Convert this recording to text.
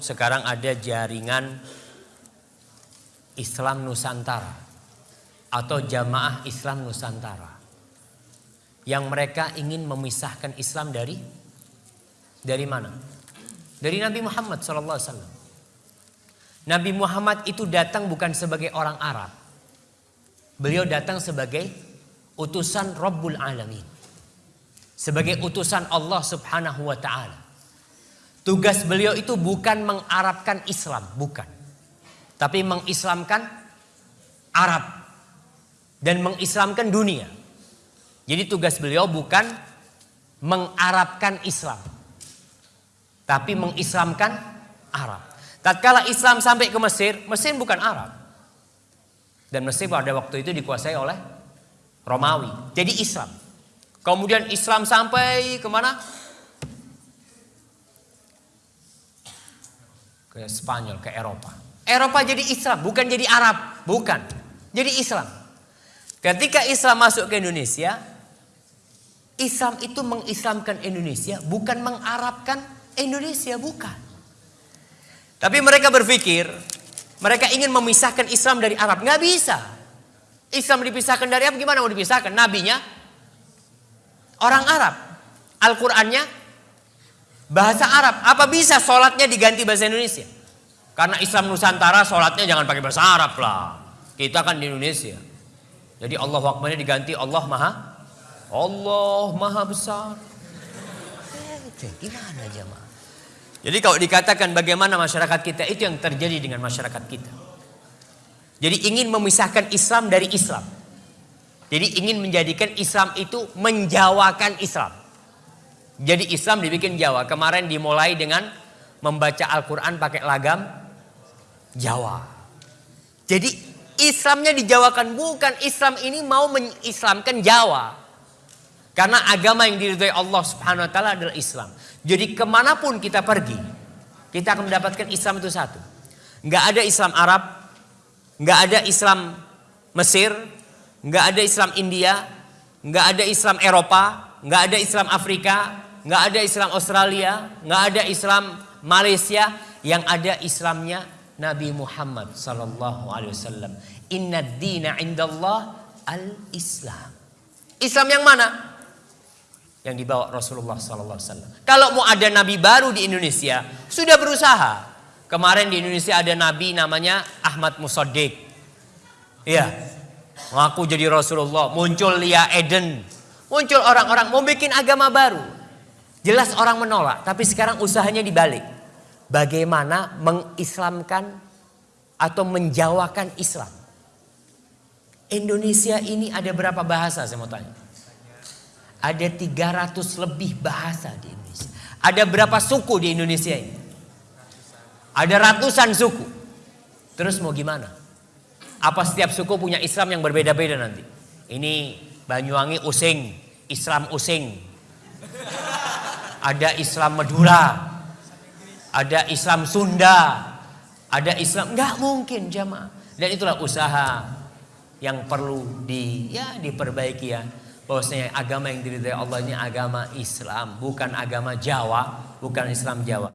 Sekarang ada jaringan Islam Nusantara atau Jamaah Islam Nusantara yang mereka ingin memisahkan Islam dari dari mana? Dari Nabi Muhammad SAW. Nabi Muhammad itu datang bukan sebagai orang Arab. Beliau datang sebagai utusan Rabbul Alamin. Sebagai utusan Allah Subhanahu wa taala. Tugas beliau itu bukan mengarabkan Islam, bukan. Tapi mengislamkan Arab dan mengislamkan dunia. Jadi tugas beliau bukan mengarabkan Islam. Tapi mengislamkan Arab. Tatkala Islam sampai ke Mesir, Mesir bukan Arab. Dan Mesir pada waktu itu dikuasai oleh Romawi. Jadi Islam. Kemudian Islam sampai ke mana? Spanyol, ke Eropa. Eropa jadi Islam, bukan jadi Arab, bukan. Jadi Islam. Ketika Islam masuk ke Indonesia, Islam itu mengislamkan Indonesia, bukan mengarabkan Indonesia, bukan. Tapi mereka berpikir, mereka ingin memisahkan Islam dari Arab. Nggak bisa. Islam dipisahkan dari Arab, gimana mau dipisahkan? Nabinya orang Arab. Al-Qur'annya bahasa Arab. Apa bisa sholatnya diganti bahasa Indonesia? Karena Islam Nusantara sholatnya jangan pakai bahasa Arab lah. Kita kan di Indonesia. Jadi Allah Akbarnya diganti Allah Maha Allah Maha Besar. Eh, gimana jemaah? Jadi kalau dikatakan bagaimana masyarakat kita itu yang terjadi dengan masyarakat kita. Jadi ingin memisahkan Islam dari Islam. Jadi ingin menjadikan Islam itu menjawakan Islam. Jadi Islam dibikin Jawa. Kemarin dimulai dengan membaca Al-Quran pakai lagam Jawa. Jadi Islamnya dijawakan. Bukan Islam ini mau mengislamkan Jawa. Karena agama yang diridhoi Allah subhanahu wa ta'ala adalah Islam. Jadi ke mana pun kita pergi. Kita akan mendapatkan Islam itu satu. Nggak ada Islam Arab. Nggak ada Islam Mesir. Nggak ada Islam India. Nggak ada Islam Eropa. Nggak ada Islam Afrika nggak ada Islam Australia, nggak ada Islam Malaysia, yang ada Islamnya Nabi Muhammad sallallahu alaihi wasallam. Inna dina indallah al-Islam. Islam yang mana? Yang dibawa Rasulullah sallallahu alaihi wasallam. Kalau mau ada nabi baru di Indonesia, sudah berusaha. Kemarin di Indonesia ada nabi namanya Ahmad Musaddiq. Iya. Ngaku jadi Rasulullah, muncul Lia Eden. Muncul orang-orang mau bikin agama baru. Jelas orang menolak, tapi sekarang usahanya dibalik. Bagaimana mengislamkan atau menjawakan Islam. Indonesia ini ada berapa bahasa saya mau tanya? Ada 300 lebih bahasa di Indonesia. Ada berapa suku di Indonesia ini? Ada ratusan suku. Terus mau gimana? Apa setiap suku punya Islam yang berbeda-beda nanti? Ini Banyuwangi Using, Islam Using. Ada Islam Madura, ada Islam Sunda, ada Islam nggak mungkin jamaah. Dan itulah usaha yang perlu di ya diperbaiki ya. Bahwasanya agama yang diridhai Allah ini agama Islam, bukan agama Jawa, bukan Islam Jawa.